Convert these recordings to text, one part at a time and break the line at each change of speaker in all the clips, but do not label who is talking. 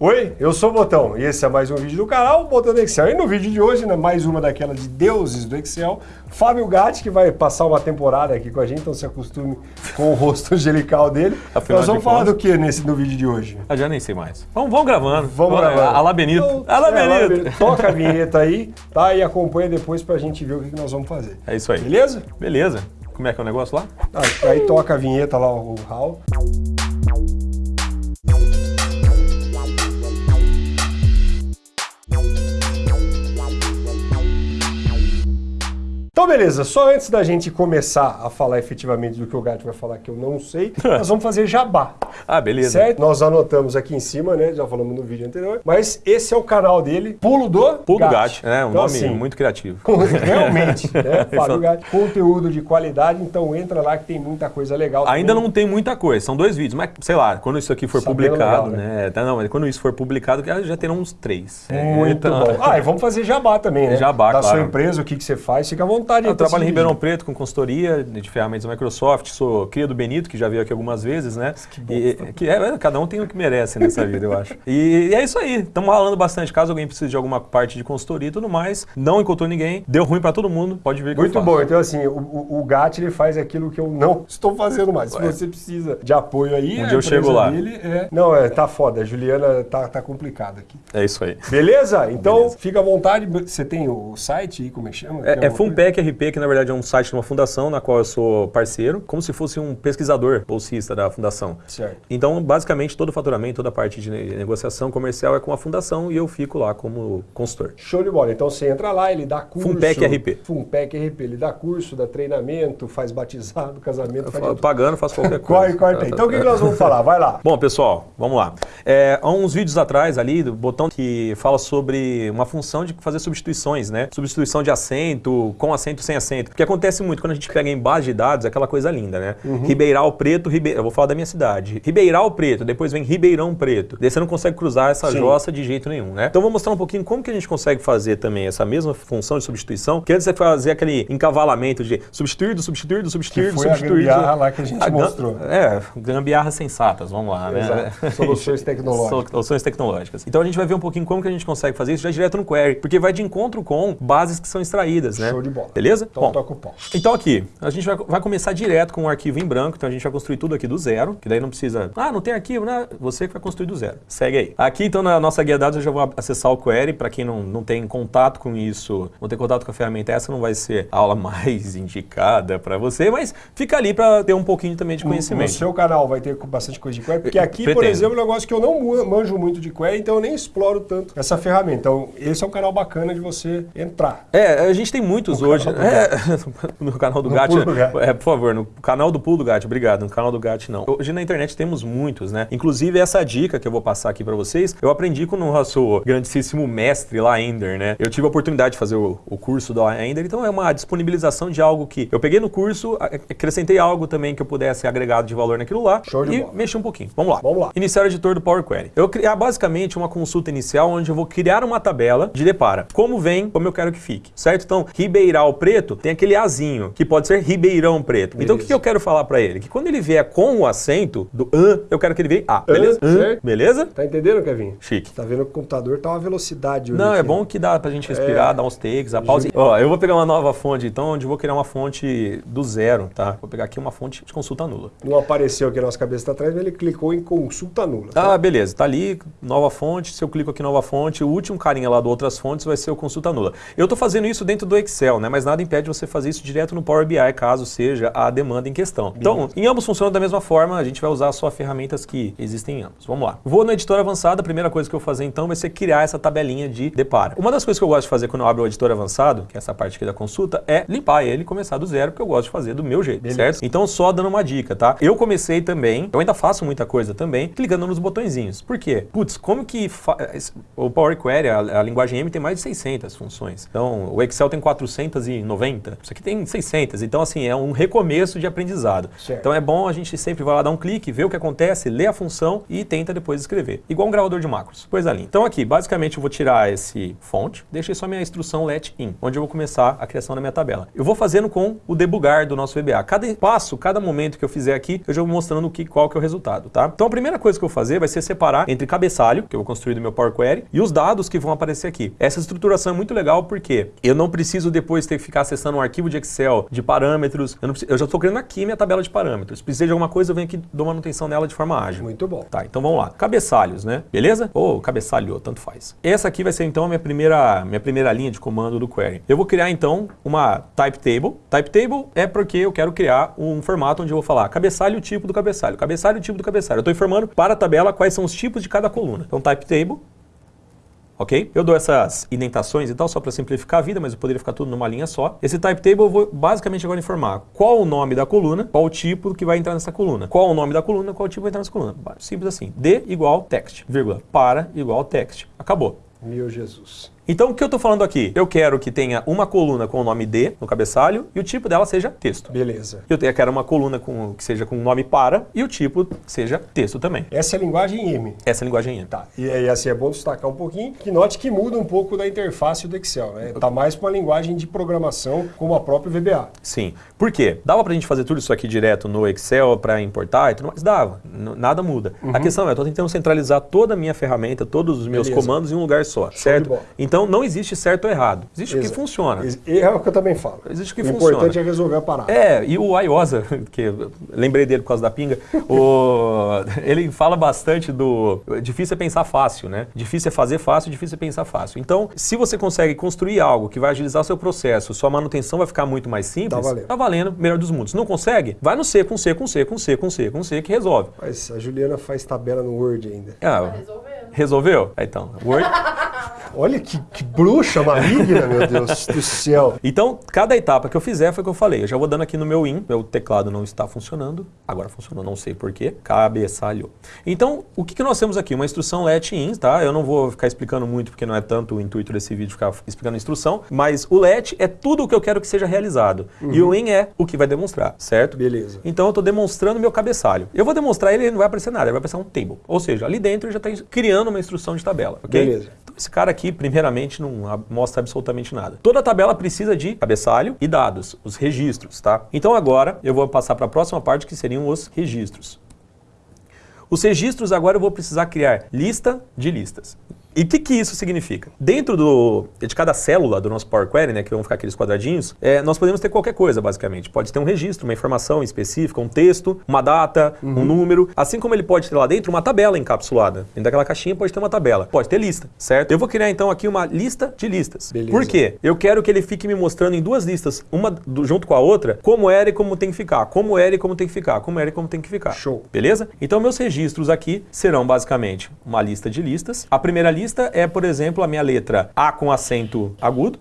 Oi, eu sou o Botão e esse é mais um vídeo do canal, Botão do Excel. E no vídeo de hoje, né, mais uma daquelas de deuses do Excel, Fábio Gatti, que vai passar uma temporada aqui com a gente, então se acostume com o rosto angelical dele.
Afinal
Nós vamos falar
contas.
do que nesse, no vídeo de hoje?
Ah, já nem sei mais. Vamos, vamos gravando.
Vamos gravando.
Alá Benito.
Então,
Alá
é,
Benito.
Toca a vinheta aí, tá? E acompanha depois pra gente ver o que que nós vamos fazer.
É isso aí.
Beleza?
Beleza. Como é que é o negócio lá?
Ah, aí toca a vinheta lá, o Raul. Então, beleza, só antes da gente começar a falar efetivamente do que o Gato vai falar que eu não sei, nós vamos fazer jabá.
Ah, beleza.
Certo? Nós anotamos aqui em cima, né? Já falamos no vídeo anterior. Mas esse é o canal dele, Pulo do
Pulo do. Gato. É, um
Então,
nome
assim,
muito criativo.
Realmente, né? Fábio Gatti. Conteúdo de qualidade, então entra lá que tem muita coisa legal.
Ainda
também.
não tem muita coisa, são dois vídeos, mas sei lá, quando isso aqui for
Sabendo
publicado,
legal,
né? Tá, não, mas quando isso for publicado, já terão uns três.
Muito
Então,
bom. Ah, e vamos fazer jabá também, né?
Jabá,
Da sua
claro.
empresa, o que, que você faz, fica à vontade. Aí
Eu trabalho em Ribeirão. Preto com consultoria de ferramentas da Microsoft, sou cria do Benito, que já veio aqui algumas vezes, né?
Que bom.
E, que é, é, cada um tem o que merece nessa vida, eu acho. E, e é isso aí, estamos falando bastante. Caso alguém precise de alguma parte de consultoria e tudo mais, não encontrou ninguém, deu ruim pra todo mundo, pode vir que
Muito bom. Então, assim, o, o, o Gatti, ele faz aquilo que eu não estou fazendo mais. Se
Ué.
você precisa de apoio aí,
Um dia eu chego lá.
Dele é... Não, é, tá foda. A Juliana tá, tá complicada aqui.
É isso aí.
Beleza? Então,
Beleza.
fica à vontade. Você tem o site aí, como é que chama? Tem
É, é
alguma coisa?
Funpec RP, que na verdade é um site de uma fundação na qual eu sou parceiro, como se fosse um pesquisador bolsista da fundação.
Certo.
Então, basicamente, todo o faturamento, toda a parte de ne- negociação comercial é com a fundação e eu fico lá como consultor.
Show de bola. Então você entra lá, ele dá curso.
Funpec RP.
Funpec RP. Ele dá curso, dá treinamento, faz batizado, casamento, faz.
Pagando, faço qualquer
Corre,
coisa.
corta aí. Então o que, que nós vamos falar? Vai lá.
Bom, pessoal, vamos lá. É, há uns vídeos atrás ali, do botão que fala sobre uma função de fazer substituições, né? Substituição de acento, com acento, sem acento. Porque acontece muito quando a gente pega em base de dados, é aquela coisa linda, né?
Uhum.
Ribeiral Preto, Ribe... eu vou falar da minha cidade. Ribeiral Preto, depois vem Ribeirão Preto. Daí você não consegue cruzar essa
Sim.
jossa de jeito nenhum, né? Então vou mostrar um pouquinho como que a gente consegue fazer também essa mesma função de substituição, que antes você fazer aquele encavalamento de substituir, do substituir, substituir,
Que foi a gambiarra lá que a gente
gam-
mostrou.
É, gambiarras sensatas, vamos lá, né?
Soluções tecnológicas.
Soluções tecnológicas. Então a gente vai ver um pouquinho como que a gente consegue fazer isso já direto no query, porque vai de encontro com bases que são extraídas, né?
Show de bola.
Beleza?
Então
Bom,
toca o pau.
então aqui, a gente vai, vai começar direto com um arquivo em branco, então a gente vai construir tudo aqui do zero, que daí não precisa, ah, não tem arquivo, né? Você que vai construir do zero. Segue aí. Aqui então na nossa guia de dados eu já vou acessar o query, para quem não, não tem contato com isso, não tem contato com a ferramenta, essa não vai ser a aula mais indicada para você, mas fica ali para ter um pouquinho também de
No
conhecimento.
seu canal vai ter bastante coisa de query, porque aqui, por
Pretendo.
exemplo, é um negócio que eu não manjo muito de query, então eu nem exploro tanto essa ferramenta. Então, esse é um canal bacana de você entrar.
É, a gente tem muitos
No
hoje. É, no canal do
No
Gat.
Pulo do Gat.
É, por favor, no canal do Pulo do Gat, obrigado. No canal do Gat, não. Hoje na internet temos muitos, né? Inclusive, essa dica que eu vou passar aqui pra vocês, eu aprendi com o nosso grandíssimo mestre lá, Ender, né? Eu tive a oportunidade de fazer o, o curso da Ender, então é uma disponibilização de algo que eu peguei no curso, acrescentei algo também que eu pudesse agregado de valor naquilo lá
Show de
e
bola.
mexi um pouquinho. Vamos lá.
Vamos lá.
Iniciar o editor do Power Query. Eu vou criar basicamente uma consulta inicial onde eu vou criar uma tabela de depara. Como vem, como eu quero que fique, certo? Então, Ribeiral Preto tem aquele azinho, que pode ser Ribeirão Preto. Então, o que, que eu quero falar pra ele? Que quando ele vier com o acento do an, eu quero que ele venha A, beleza?
An, certo.
beleza?
Tá entendendo, Kevin?
Chique.
Tá vendo que o computador tá uma velocidade. hoje
Não, é
aqui.
bom que dá pra gente respirar, dar uns takes, a pausa. Ó, eu vou pegar uma nova fonte, então, onde eu vou criar uma fonte do zero, tá? Vou pegar aqui uma fonte de consulta nula.
Não apareceu aqui a nossa cabeça tá atrás, mas ele clicou em consulta nula. tá?
Ah, beleza. Tá ali, nova fonte. Se eu clico aqui em nova fonte, o último carinha lá do outras fontes vai ser o consulta nula. Eu tô fazendo isso dentro do Excel, né? Mas nada impede você fazer isso direto no Power BI, caso seja a demanda em questão. Então, em ambos funciona da mesma forma, a gente vai usar só ferramentas que existem em ambos. Vamos lá. Vou no editor avançado, a primeira coisa que eu vou fazer então vai ser criar essa tabelinha de depara. Uma das coisas que eu gosto de fazer quando eu abro o editor avançado, que é essa parte aqui da consulta, é limpar ele e começar do zero, porque eu gosto de fazer do meu jeito,
Beleza.
certo? Então, só dando uma dica, tá? Eu comecei também, eu ainda faço muita coisa também, clicando nos botõezinhos. Por quê? Putz, como que fa- o Power Query, a, a linguagem M tem mais de 600 funções. Então, o Excel tem 400 e tem 90, isso aqui tem 600. Então, assim, é um recomeço de aprendizado.
Certo.
Então, é bom a gente sempre vai lá dar um clique, ver o que acontece, ler a função e tenta depois escrever. Igual um gravador de macros. Coisa linda. Então, aqui, basicamente, eu vou tirar esse fonte, deixei só minha instrução let in, onde eu vou começar a criação da minha tabela. Eu vou fazendo com o debugar do nosso VBA. Cada passo, cada momento que eu fizer aqui, eu já vou mostrando o que, qual que é o resultado, tá? Então, a primeira coisa que eu vou fazer vai ser separar entre cabeçalho, que eu vou construir do meu Power Query, e os dados que vão aparecer aqui. Essa estruturação é muito legal porque eu não preciso depois ter que ficar acessando um arquivo de Excel de parâmetros. Eu, preciso- eu já estou criando aqui minha tabela de parâmetros. Precisei de alguma coisa, eu venho aqui dou manutenção nela de forma ágil.
Muito bom.
Tá, então vamos lá. Cabeçalhos, né? Beleza? Ou cabeçalho, tanto faz. Essa aqui vai ser então a minha primeira, minha primeira linha de comando do query. Eu vou criar então uma type table. Type table é porque eu quero criar um formato onde eu vou falar cabeçalho tipo do cabeçalho, cabeçalho e tipo do cabeçalho. Eu estou informando para a tabela quais são os tipos de cada coluna. Então type table ok? Eu dou essas indentações e tal, só para simplificar a vida, mas eu poderia ficar tudo numa linha só. Esse type table eu vou basicamente agora informar qual o nome da coluna, qual o tipo que vai entrar nessa coluna, qual o nome da coluna, qual o tipo vai entrar nessa coluna. Simples assim. D igual text, vírgula, para igual text. Acabou.
Meu Jesus.
Então, o que eu estou falando aqui? Eu quero que tenha uma coluna com o nome D no cabeçalho e o tipo dela seja texto.
Beleza.
Eu quero uma coluna com, que seja com o nome para e o tipo seja texto também.
Essa é a linguagem M.
Essa é a linguagem M.
Tá. E aí, assim, é bom destacar um pouquinho que note que muda um pouco da interface do Excel, né? Tá mais para uma linguagem de programação como a própria VBA.
Sim. Por quê? Dava pra gente fazer tudo isso aqui direto no Excel para importar e tudo mais? Dava. Nada muda. A questão é, eu tô tentando centralizar toda a minha ferramenta, todos os meus
Beleza.
comandos em um lugar só,
de
certo?
bola.
Então não existe certo ou errado. Existe o que funciona.
É o que eu também falo.
Existe o que
o
funciona.
importante é resolver a parada.
É, e o Ayosa, que eu lembrei dele por causa da pinga, o- ele fala bastante do. Difícil é pensar fácil, né? Difícil é fazer fácil, difícil é pensar fácil. Então, se você consegue construir algo que vai agilizar seu processo, sua manutenção vai ficar muito mais simples,
Tá valendo.
tá valendo, melhor dos mundos. Não consegue? Vai no C, com C, com C, com C, com C, com C, que resolve.
Mas a Juliana faz tabela no Word ainda.
Ah,
Resolvendo.
resolveu? Ah, Então, Word.
Olha que, que bruxa maligna, meu Deus do céu.
Então, cada etapa que eu fizer foi o que eu falei. Eu já vou dando aqui no meu IN, meu teclado não está funcionando. Agora funcionou, não sei porquê. Cabeçalho. Então, o que, que nós temos aqui? Uma instrução let in, tá? Eu não vou ficar explicando muito, porque não é tanto o intuito desse vídeo ficar explicando a instrução. Mas o let é tudo o que eu quero que seja realizado. E o in é o que vai demonstrar, certo?
Beleza.
Então eu estou demonstrando meu cabeçalho. Eu vou demonstrar ele, ele não vai aparecer nada, ele vai aparecer um table. Ou seja, ali dentro ele já está criando uma instrução de tabela, ok?
Beleza.
Então esse cara aqui, primeiramente, não mostra absolutamente nada. Toda tabela precisa de cabeçalho e dados, os registros, tá? Então agora eu vou passar para a próxima parte que seriam os registros. Os registros agora eu vou precisar criar lista de listas. E o que, que isso significa? Dentro do, de cada célula do nosso Power Query, né, que vão ficar aqueles quadradinhos, é, nós podemos ter qualquer coisa, basicamente. Pode ter um registro, uma informação específica, um texto, uma data, um número. Assim como ele pode ter lá dentro uma tabela encapsulada. Dentro daquela caixinha pode ter uma tabela. Pode ter lista, certo? Eu vou criar então aqui uma lista de listas.
Beleza.
Por quê? Eu quero que ele fique me mostrando em duas listas, uma do- junto com a outra, como era e como tem que ficar. Como era e como tem que ficar. Como era e como tem que ficar.
Show.
Beleza? Então, meus registros aqui serão basicamente uma lista de listas. A primeira lista é, por exemplo, a minha letra A com acento agudo.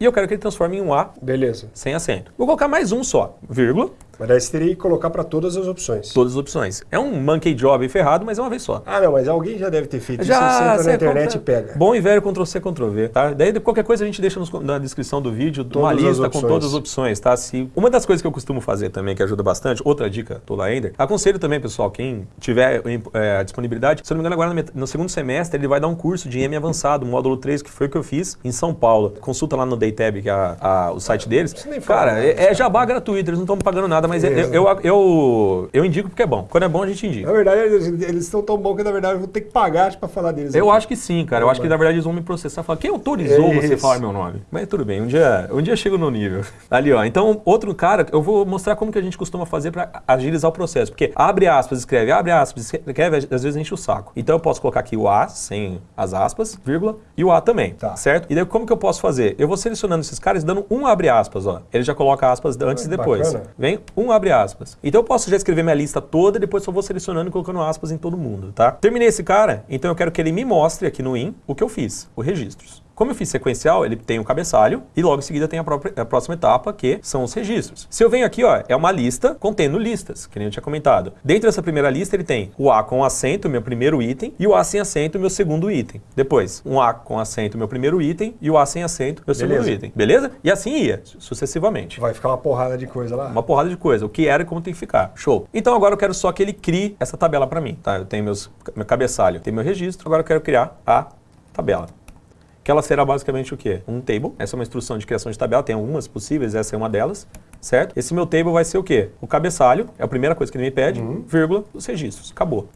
E eu quero que ele transforme em um A
Beleza.
sem acento. Vou colocar mais um só, vírgula,
Mas daí você teria que colocar para todas as opções.
todas as opções. É um monkey job ferrado, mas é uma vez só.
Ah, não, mas alguém já deve ter feito
Já,
isso. Você entra na internet e pega.
Bom e velho Ctrl-C, Ctrl-V, tá? Daí qualquer coisa a gente deixa nos- na descrição do vídeo uma
Todas as
lista com todas as opções, tá? Se, uma das coisas que eu costumo fazer também, que ajuda bastante, outra dica do Laender, aconselho também, pessoal, quem tiver é, a disponibilidade, se eu não me engano, agora no, no segundo semestre ele vai dar um curso de M avançado, módulo 3, que foi o que eu fiz em São Paulo. Consulta lá no Daytab, que é a- a- o site deles.
nem falar
Cara, é, é jabá gratuito, eles não estão pagando nada, mas eu, eu, eu, eu indico porque é bom. Quando é bom, a gente indica.
Na verdade, eles, estão tão bons que, na verdade, eu vou ter que pagar para falar deles.
Eu acho que sim, cara. Eu acho que na verdade eles vão me processar falar: quem autorizou você falar meu nome? Mas tudo bem, um dia, um dia eu chego no nível. Ali, ó. Então, outro cara, eu vou mostrar como que a gente costuma fazer para agilizar o processo. Porque abre aspas, escreve, abre aspas, escreve, às vezes enche o saco. Então eu posso colocar aqui o A sem as aspas, vírgula, e o A também.
Tá.
Certo? E daí como que eu posso fazer? Eu vou selecionando esses caras dando um abre aspas, ó. Ele já coloca aspas antes
Ah,
e depois.
bacana.
Vem um abre aspas. Então eu posso já escrever minha lista toda depois só vou selecionando e colocando aspas em todo mundo, tá? Terminei esse cara, então eu quero que ele me mostre aqui no IN o que eu fiz, os registros. Como eu fiz sequencial, ele tem o cabeçalho e logo em seguida tem a, própria, a próxima etapa, que são os registros. Se eu venho aqui, ó, é uma lista contendo listas, que nem eu tinha comentado. Dentro dessa primeira lista, ele tem o A com acento, meu primeiro item, e o A sem acento, meu segundo item. Depois, um A com acento, meu primeiro item, e o A sem acento, meu
Beleza.
segundo item. Beleza? E assim ia, sucessivamente.
Vai ficar uma porrada de coisa lá.
Uma porrada de coisa, o que era e como tem que ficar. Show. Então agora eu quero só que ele crie essa tabela para mim, tá? Eu tenho meus, meu cabeçalho, tenho meu registro, agora eu quero criar a tabela. Que ela será basicamente o quê? Um table. Essa é uma instrução de criação de tabela, tem algumas possíveis, essa é uma delas, certo? Esse meu table vai ser o quê? O cabeçalho, é a primeira coisa que ele me pede, vírgula, os registros. Acabou.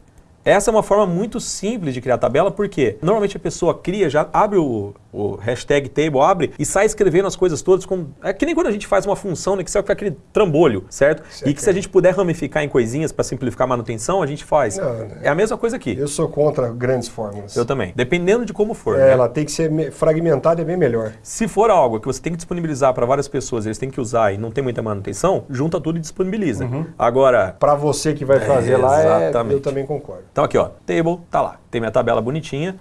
Essa é uma forma muito simples de criar tabela, porque normalmente a pessoa cria, já abre o, o hashtag table, abre e sai escrevendo as coisas todas. Com, é que nem quando a gente faz uma função no Excel que é aquele trambolho, certo?
Certo.
E que se a gente puder ramificar em coisinhas para simplificar a manutenção, a gente faz.
Não, né?
É a mesma coisa aqui.
Eu sou contra grandes fórmulas.
Eu também. Dependendo de como for.
É,
né?
ela tem que ser me- fragmentada, é bem melhor.
Se for algo que você tem que disponibilizar para várias pessoas, eles têm que usar e não tem muita manutenção, junta tudo e disponibiliza.
Uhum.
Agora,
Para você que vai fazer
É,
lá, é, eu também concordo.
então aqui ó, table, tá lá. Tem minha tabela bonitinha,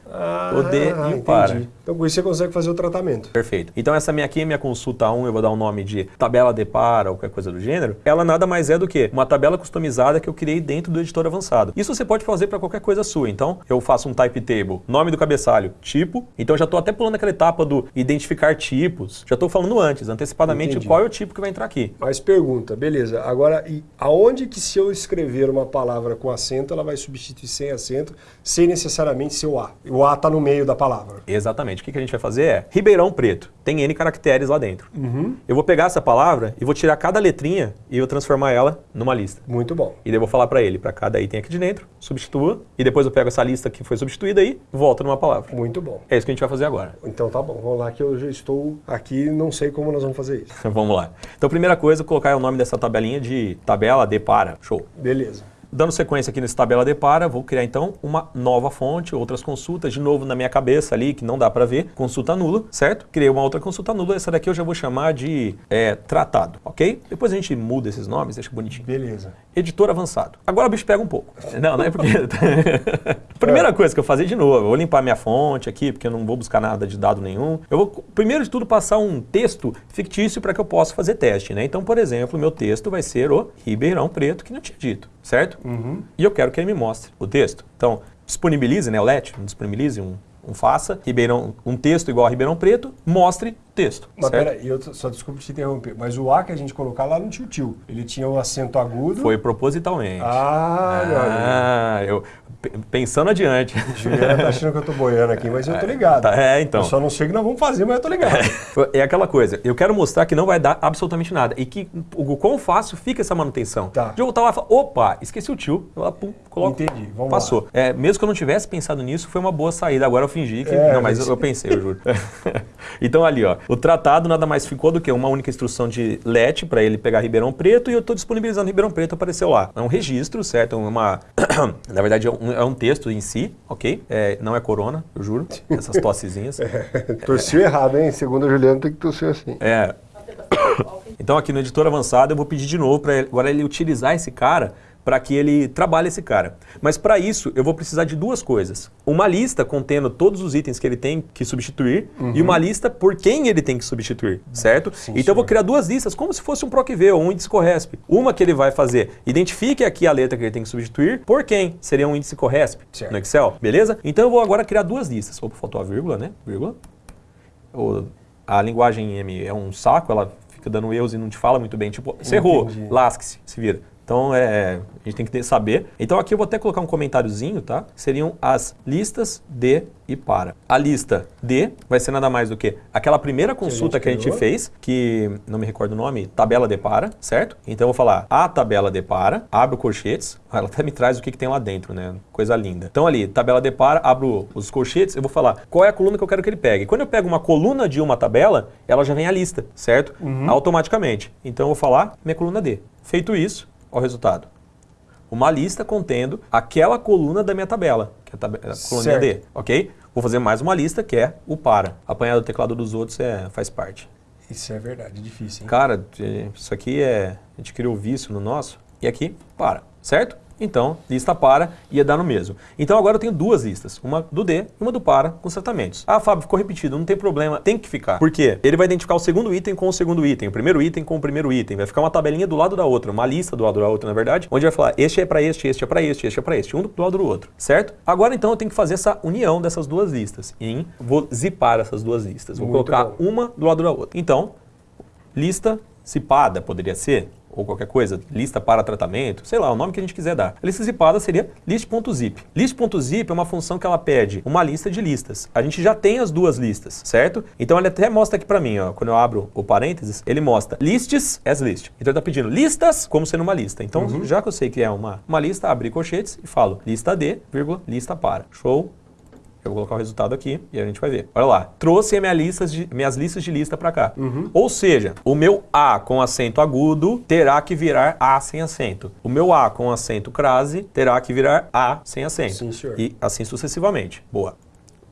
o D e o para.
Então com isso você consegue fazer o tratamento.
Perfeito. Então essa minha aqui, minha consulta 1, eu vou dar um nome de tabela de para ou qualquer coisa do gênero. Ela nada mais é do que uma tabela customizada que eu criei dentro do editor avançado. Isso você pode fazer para qualquer coisa sua. Então eu faço um type table, nome do cabeçalho, tipo. Então já estou até pulando aquela etapa do identificar tipos. Já estou falando antes, antecipadamente,
Entendi.
qual é o tipo que vai entrar aqui.
Mas pergunta, beleza. Agora, e aonde que se eu escrever uma palavra com acento, ela vai substituir sem acento, sem necessariamente ser o A? O A está no meio da palavra.
Exatamente. O que que a gente vai fazer é Ribeirão Preto. Tem N caracteres lá dentro.
Uhum.
Eu vou pegar essa palavra e vou tirar cada letrinha e eu transformar ela numa lista.
Muito bom.
E daí eu vou falar para ele, para cada item aqui de dentro, substitua, e depois eu pego essa lista que foi substituída aí e volto numa palavra.
Muito bom.
É isso que a gente vai fazer agora.
Então tá bom, vamos lá que eu já estou aqui não sei como nós vamos fazer isso.
Vamos lá. Então, primeira coisa, colocar o nome dessa tabelinha de tabela de para. Show.
Beleza.
Dando sequência aqui nesse tabela de para, vou criar então uma nova fonte, outras consultas, de novo na minha cabeça ali, que não dá para ver, consulta nula, certo? Criei uma outra consulta nula, essa daqui eu já vou chamar de é, tratado, ok? Depois a gente muda esses nomes, deixa bonitinho.
Beleza.
Editor avançado. Agora o bicho pega um pouco. Não, não é porque. Primeira coisa que eu fazer de novo, eu vou limpar minha fonte aqui, porque eu não vou buscar nada de dado nenhum. Eu vou, primeiro de tudo, passar um texto fictício para que eu possa fazer teste, né? Então, por exemplo, meu texto vai ser o Ribeirão Preto, que não tinha dito, certo? E eu quero que ele me mostre o texto. Então, disponibilize, né, o LET, disponibilize um, um faça, Ribeirão, um texto igual a Ribeirão Preto, mostre texto,
Mas peraí, eu só desculpa te interromper, mas o A que a gente colocar lá não tinha o tio. Ele tinha o acento agudo.
Foi propositalmente.
Ah.
Ah, eu pe- pensando adiante.
Juliana tá achando que eu tô boiando aqui, mas eu tô ligado.
Tá, é, então.
Eu só não sei o que nós vamos fazer, mas eu tô ligado.
É aquela coisa, eu quero mostrar que não vai dar absolutamente nada e que o quão fácil fica essa manutenção.
Tá.
De eu voltar lá e falar, opa, esqueci o tio, eu lá, pum, coloco.
Entendi, vamos
Passou. É, mesmo que eu não tivesse pensado nisso, foi uma boa saída. Agora eu fingi que.
É,
não, mas
mas-
eu, eu pensei, eu juro. então ali, ó, o tratado nada mais ficou do que uma única instrução de LET para ele pegar Ribeirão Preto e eu estou disponibilizando Ribeirão Preto, apareceu lá. É um registro, certo? Uma. Na verdade, é um, é um texto em si, ok? É, não é corona, eu juro. Essas tossezinhas.
Torceu errado, hein? Segundo a Juliana, tem que torcer assim.
É. Então aqui no editor avançado eu vou pedir de novo para agora ele utilizar esse cara para que ele trabalhe esse cara. Mas para isso eu vou precisar de duas coisas. Uma lista contendo todos os itens que ele tem que substituir e uma lista por quem ele tem que substituir, certo?
Sim,
então eu vou
senhor.
criar duas listas como se fosse um PROCV ou um índice Corresp. Uma que ele vai fazer, identifique aqui a letra que ele tem que substituir, por quem seria um índice Corresp
Certo.
no Excel, beleza? Então eu vou agora criar duas listas. Opa, faltou a vírgula, né? Vírgula. O- a linguagem M é um saco, ela fica dando erros e não te fala muito bem. Tipo, você errou, lasque-se, se vira. Então, é, a gente tem que saber. Então, aqui eu vou até colocar um comentáriozinho, tá? Seriam as listas de e para. A lista de vai ser nada mais do que aquela primeira consulta que a gente,
criou.
fez, que não me recordo o nome, tabela de para, certo? Então, eu vou falar a tabela de para, abro colchetes, ela até me traz o que, que tem lá dentro, né? Coisa linda. Então, ali, tabela de para, abro os colchetes, eu vou falar qual é a coluna que eu quero que ele pegue. Quando eu pego uma coluna de uma tabela, ela já vem a lista, certo? Automaticamente. Então, eu vou falar minha coluna D. Feito isso, Olha o resultado. Uma lista contendo aquela coluna da minha tabela, que é a, a coluna. D, ok? Vou fazer mais uma lista que é o para. Apanhar do teclado dos outros é, faz parte.
Isso é verdade, difícil, hein?
Cara, eh, isso aqui é. A gente criou vício no nosso. E aqui, para. Certo? Então, lista para ia dar no mesmo. Então agora eu tenho duas listas, uma do D e uma do para com os tratamentos. Ah, Fábio, ficou repetido, não tem problema, tem que ficar. Por quê? Ele vai identificar o segundo item com o segundo item, o primeiro item com o primeiro item. Vai ficar uma tabelinha do lado da outra, uma lista do lado da outra, na verdade, onde vai falar este é para este, este é para este, este é para este, um do lado do outro, certo? Agora então eu tenho que fazer essa união dessas duas listas. Em vou zipar essas duas listas. Vou
Muito
colocar
bom.
uma do lado da outra. Então, lista zipada poderia ser, ou qualquer coisa, lista para tratamento, sei lá, o nome que a gente quiser dar. A lista zipada seria list.zip. List.zip é uma função que ela pede uma lista de listas. A gente já tem as duas listas, certo? Então ele até mostra aqui para mim, ó, quando eu abro o parênteses, ele mostra lists as list. Então ele está pedindo listas como sendo uma lista. Então, já que eu sei que é uma, uma lista, abri colchetes e falo lista de, vírgula, lista para. Show? Eu vou colocar o resultado aqui e a gente vai ver. Olha lá, trouxe minha listas de- minhas listas de lista para cá. Ou seja, o meu A com acento agudo terá que virar A sem acento. O meu A com acento crase terá que virar A sem acento.
Sim, senhor.
E assim sucessivamente. Boa.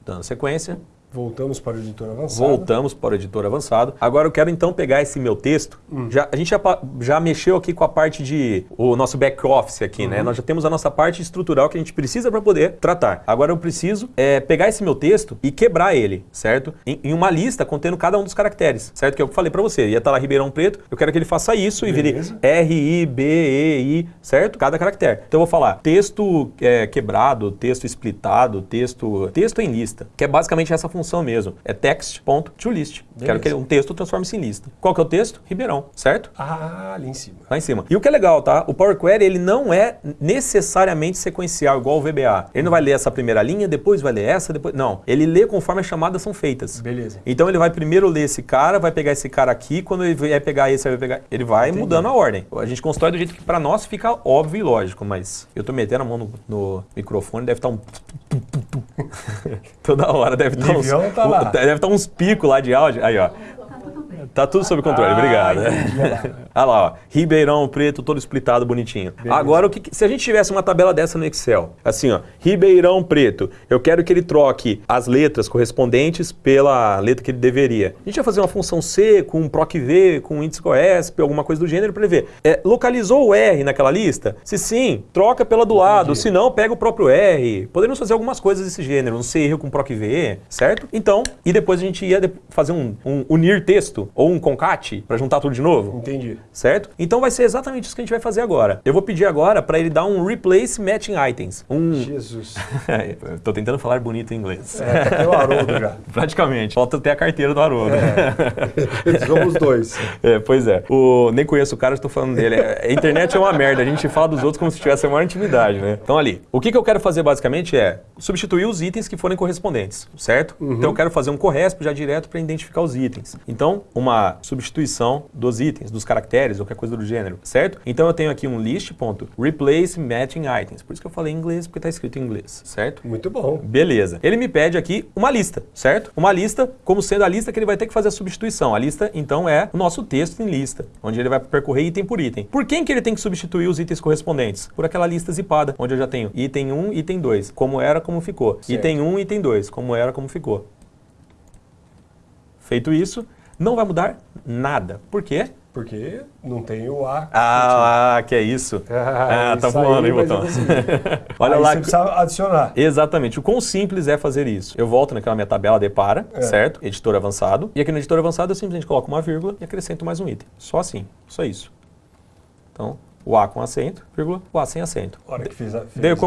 Dando sequência,
Voltamos para o editor avançado.
Voltamos para o editor avançado. Agora eu quero então pegar esse meu texto. Já, a gente já, já mexeu aqui com a parte de o nosso back office aqui, né? Nós já temos a nossa parte estrutural que a gente precisa para poder tratar. Agora eu preciso é, pegar esse meu texto e quebrar ele, certo? Em, em uma lista contendo cada um dos caracteres, certo? Que eu falei para você. Ia estar lá Ribeirão Preto. Eu quero que ele faça isso e vire
Beleza.
R, I, B, E, I, certo? Cada caractere. Então eu vou falar texto é, quebrado, texto splitado, texto texto em lista, que é basicamente essa função mesmo. É text.toList. Quero que um texto transforme-se em lista. Qual que é o texto? Ribeirão, certo?
Ah, ali em cima.
Lá em cima. E o que é legal, tá? O Power Query, ele não é necessariamente sequencial, igual o VBA. Ele não vai ler essa primeira linha, depois vai ler essa, depois... Não. Ele lê conforme as chamadas são feitas.
Beleza.
Então ele vai primeiro ler esse cara, vai pegar esse cara aqui, quando ele vai pegar esse, vai pegar. Ele vai mudando a ordem. A gente constrói do jeito que pra nós fica óbvio e lógico, mas eu tô metendo a mão no, no microfone, deve estar um. Toda hora deve estar uns.
Tá lá.
Deve estar uns picos lá de áudio. Aí, ó. Tá tudo sob controle,
Ah,
obrigado.
entendi, olha lá.
Ó. Ribeirão Preto, todo splitado, bonitinho. Agora, o que, se a gente tivesse uma tabela dessa no Excel, assim, ó, Ribeirão Preto, eu quero que ele troque as letras correspondentes pela letra que ele deveria. A gente vai fazer uma função C com um proc V, com um índice COESP, alguma coisa do gênero para ele ver. É, localizou o R naquela lista? Se sim, troca pela do lado. Se não, pega o próprio R. Podemos fazer algumas coisas desse gênero, um CR com proc V, certo? Então, e depois a gente ia fazer um, um unir texto ou um concat para juntar tudo de novo
Entendi.
certo? Então vai ser exatamente isso que a gente vai fazer agora. Eu vou pedir agora para ele dar um replace matching items. Um
Jesus.
Tô tentando falar bonito em inglês.
É, tá aqui o Haroldo já.
Praticamente. Falta ter a carteira do Haroldo.
Somos dois.
É, pois é. O, nem conheço o cara, estou falando dele. É, A internet é uma merda. A gente fala dos outros como se tivesse a maior intimidade, né? Então ali, o que, que eu quero fazer basicamente é substituir os itens que forem correspondentes, certo? Então eu quero fazer um corresp já direto para identificar os itens. Então, uma substituição dos itens, dos caracteres ou qualquer coisa do gênero, certo? Então eu tenho aqui um list.replace matching items. Por isso que eu falei em inglês, porque está escrito em inglês, certo?
Muito bom.
Beleza. Ele me pede aqui uma lista, certo? Uma lista, como sendo a lista que ele vai ter que fazer a substituição. A lista, então, é o nosso texto em lista, onde ele vai percorrer item por item. Por quem que ele tem que substituir os itens correspondentes? Por aquela lista zipada, onde eu já tenho item 1, item 2, como era, como ficou.
Certo.
Item 1, item 2, como era, como ficou. Feito isso, não vai mudar nada. Por quê?
Porque não tem o A.
Ah, que é isso.
Ah,
Ah, tá
isso aí
voando, hein, botão?
assim.
Olha
Aí
lá.
Você precisa adicionar.
Exatamente. O quão simples é fazer isso? Eu volto naquela minha tabela de para,
É.
certo? Editor avançado. E aqui no editor avançado eu simplesmente coloco uma vírgula e acrescento mais um item. Só assim. Só isso. Então, o A com acento, vírgula, o A sem acento.
A hora que fiz a, fez
Deu
isso.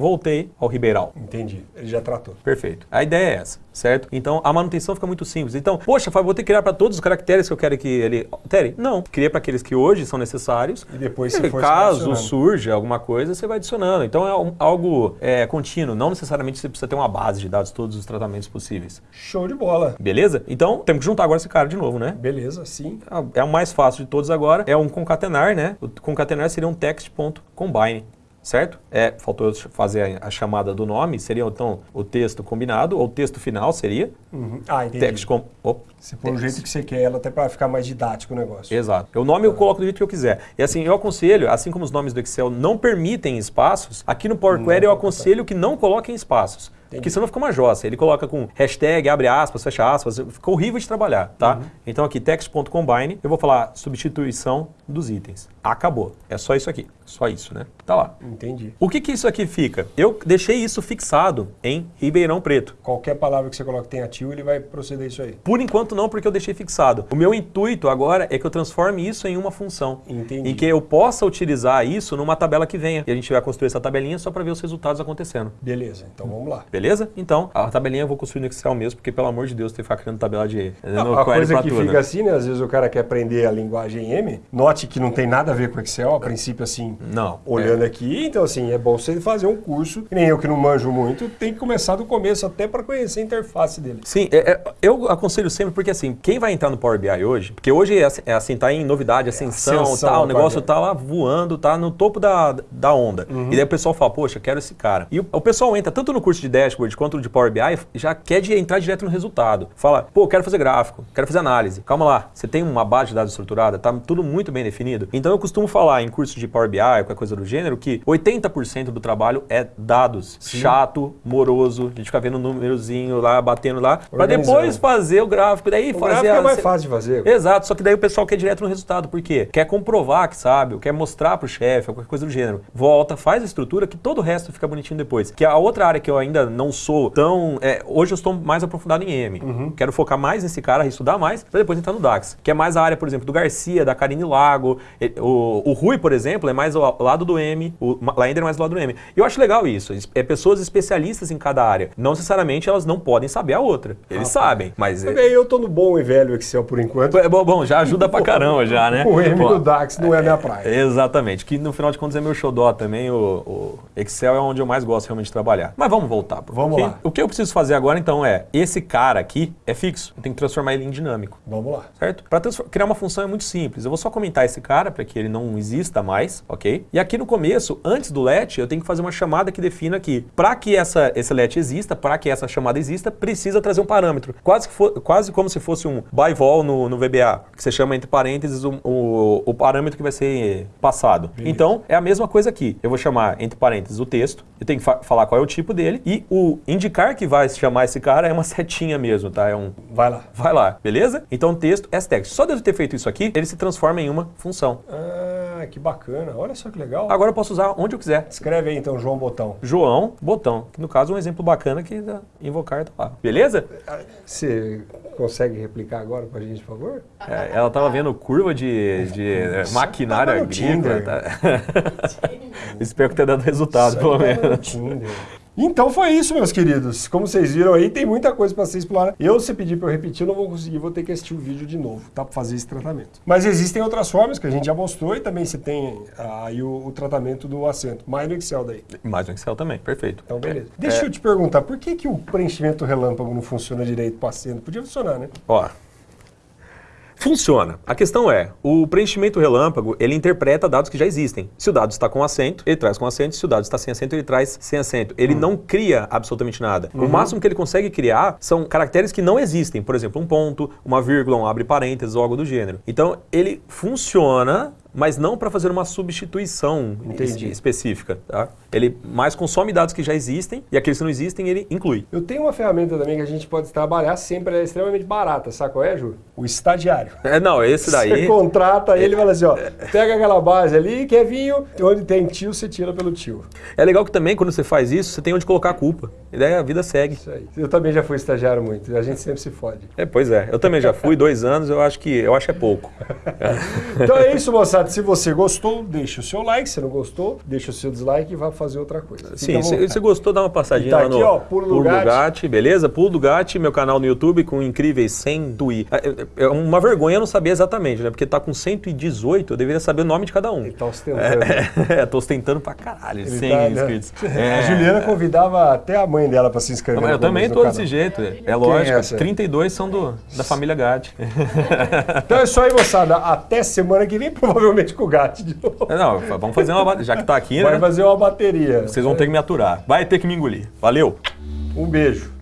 Voltei ao Ribeirão.
Entendi. Ele já tratou.
Perfeito. A ideia é essa, certo? Então a manutenção fica muito simples. Então, poxa, Fábio, vou ter que criar para todos os caracteres que eu quero que ele altere? Não. Cria para aqueles que hoje são necessários.
E depois, se
E
for
caso surja alguma coisa, você vai adicionando. Então é um- algo é, contínuo. Não necessariamente você precisa ter uma base de dados, todos os tratamentos possíveis.
Show de bola.
Beleza? Então temos que juntar agora esse cara de novo, né?
Beleza, sim.
É o mais fácil de todos agora. É um concatenar, né? O concatenar seria um text.combine. Certo? É, faltou eu fazer a, a chamada do nome, seria então o texto combinado, ou o texto final seria
Uhum. Ah, entendi.
text com. Op,
Se for o jeito que você quer ela, até para ficar mais didático o negócio.
Exato. O nome eu coloco do jeito que eu quiser. E assim, eu aconselho, assim como os nomes do Excel não permitem espaços, aqui no Power Query eu
vou
aconselho que não coloquem espaços. Porque senão fica uma jossa. Ele coloca com hashtag, abre aspas, fecha aspas, ficou horrível de trabalhar, tá? Uhum. Então aqui text.combine, eu vou falar substituição dos itens. Acabou. É só isso aqui. Só isso, né? Tá lá.
Entendi.
O que que isso aqui fica? Eu deixei isso fixado em Ribeirão Preto.
Qualquer palavra que você coloque tem ativo, ele vai proceder isso aí.
Por enquanto não, porque eu deixei fixado. O meu intuito agora é que eu transforme isso em uma função.
Entendi.
Em que eu possa utilizar isso numa tabela que venha. E a gente vai construir essa tabelinha só para ver os resultados acontecendo.
Beleza, então vamos lá.
Beleza? Então, a tabelinha eu vou construir no Excel mesmo, porque pelo amor de Deus, tem que ficar criando tabela de...
No a coisa que tudo. fica assim, né? Às vezes o cara quer aprender a linguagem M, note que não tem nada a ver com Excel, a princípio assim,
não,
olhando é. aqui. Então assim, é bom você fazer um curso, nem eu que não manjo muito, tem que começar do começo até para conhecer a interface dele.
Sim, é, é, eu aconselho sempre, porque assim, quem vai entrar no Power BI hoje, porque hoje é, assim, é assim tá em novidade, é ascensão, ascensão tal, o negócio tá lá voando, tá no topo da, da onda. Uhum. E daí o pessoal fala, poxa, quero esse cara. E o, o pessoal entra tanto no curso de dashboard quanto no de Power BI, já quer de entrar direto no resultado. Fala, pô, quero fazer gráfico, quero fazer análise. Calma lá, você tem uma base de dados estruturada, tá tudo muito bem definido. Então eu costumo falar em curso de Power BI, qualquer coisa do gênero, que 80% do trabalho é dados. Sim. Chato, moroso, a gente fica vendo um númerozinho lá, batendo lá, para depois fazer o gráfico. Daí
o
fazer
gráfico é a... mais fácil de fazer.
Exato, só que daí o pessoal quer direto no resultado. Por quê? Quer comprovar que sabe, quer mostrar pro chefe, qualquer coisa do gênero. Volta, faz a estrutura que todo o resto fica bonitinho depois. Que a outra área que eu ainda não sou tão. É, hoje eu estou mais aprofundado em M. Uhum. Quero focar mais nesse cara, estudar mais, para depois entrar no DAX. Que é mais a área, por exemplo, do Garcia, da Karine Lago. O, o Rui, por exemplo, é mais ao lado do M. O Laender é mais do lado do M. E eu acho legal isso. É pessoas especialistas em cada área. Não necessariamente elas não podem saber a outra. Eles ah, sabem, mas...
É... Eu tô no bom e velho Excel por enquanto.
É bom, já ajuda pra caramba já, né?
O M do DAX não é, a minha praia.
Exatamente. Que no final de contas é meu xodó também. O, o, Excel é onde eu mais gosto realmente de trabalhar. Mas vamos voltar.
Vamos lá.
O que eu preciso fazer agora então é, esse cara aqui é fixo. Eu tenho que transformar ele em dinâmico.
Vamos lá.
Certo? Para criar uma função é muito simples. Eu vou só comentar esse cara para que ele não exista mais, ok? E aqui no começo, antes do let, eu tenho que fazer uma chamada que defina aqui. Para que essa, esse let exista, para que essa chamada exista, precisa trazer um parâmetro. Quase, que for, quase como se fosse um by vol no, no VBA, que você chama entre parênteses o, o, o parâmetro que vai ser passado. Beleza. Então, é a mesma coisa aqui. Eu vou chamar entre parênteses o texto, eu tenho que fa falar qual é o tipo dele e o indicar que vai chamar esse cara é uma setinha mesmo, tá? É um...
Vai lá.
Vai lá, beleza? Então, texto, text. Só de eu ter feito isso aqui, ele se transforma em uma função.
Ah, que bacana. Olha só que legal.
Agora eu posso usar onde eu quiser.
Escreve aí então, João Botão.
João Botão. Que no caso é um exemplo bacana que invocar tá lá. Beleza?
Você consegue replicar agora pra gente, por favor?
É, ela tava vendo curva de, de é, maquinária agrícola. Tá? Espero que tenha dado resultado, pelo menos.
Então foi isso, meus queridos. Como vocês viram aí, tem muita coisa para ser explorada. Eu, se pedir para eu repetir, eu não vou conseguir, vou ter que assistir o vídeo de novo, tá? Para fazer esse tratamento. Mas existem outras formas que a gente já mostrou e também você tem ah, aí o, o, tratamento do assento. Mais no Excel daí.
Mais no Excel também, perfeito.
Então, beleza. É, Deixa é... eu te perguntar, por que, que o preenchimento relâmpago não funciona direito para assento? Podia funcionar, né?
Ó, Funciona. A questão é, o preenchimento relâmpago, ele interpreta dados que já existem. Se o dado está com acento, ele traz com acento. Se o dado está sem acento, ele traz sem acento. Ele uhum. não cria absolutamente nada. Uhum. O máximo que ele consegue criar são caracteres que não existem. Por exemplo, um ponto, uma vírgula, um abre parênteses ou algo do gênero. Então, ele funciona mas não para fazer uma substituição Entendi. específica. Tá? Ele mais consome dados que já existem e aqueles que não existem ele inclui.
Eu tenho uma ferramenta também que a gente pode trabalhar sempre, é extremamente barata, sabe qual é, Ju? O estagiário.
É, não, esse daí...
Você contrata ele e fala assim, ó, pega aquela base ali, quer vinho, onde tem tio, você tira pelo tio.
É legal que também, quando você faz isso, você tem onde colocar a culpa. E daí a vida segue. Isso
aí. Eu também já fui estagiário muito, a gente sempre se fode.
É, pois é. Eu também já fui, dois anos, eu acho que, eu acho que é pouco.
então é isso, moçada se você gostou, deixa o seu like. Se não gostou, deixa o seu dislike e vá fazer outra coisa.
Sim, se você gostou, dá uma passadinha tá lá no ó, Pulo, Pulo do Gatti. Gatti, beleza? Pulo do Gatti, meu canal no YouTube com incríveis 100 tui. É, é uma vergonha não saber exatamente, né? Porque tá com 118, eu deveria saber o nome de cada um.
Ele tá ostentando.
É, é tô ostentando pra caralho, Ele 100 tá, né? inscritos.
Né? A Juliana convidava até a mãe dela para se inscrever.
Não, eu também tô desse jeito, é lógico. É 32 são do, da família Gatti.
então é isso aí, moçada. Até semana que vem, provavelmente com o Gatti de novo.
Não, vamos fazer uma já que tá aqui,
Vai
né?
fazer uma bateria.
Vocês vão ter que me aturar. Vai ter que me engolir. Valeu.
Um beijo.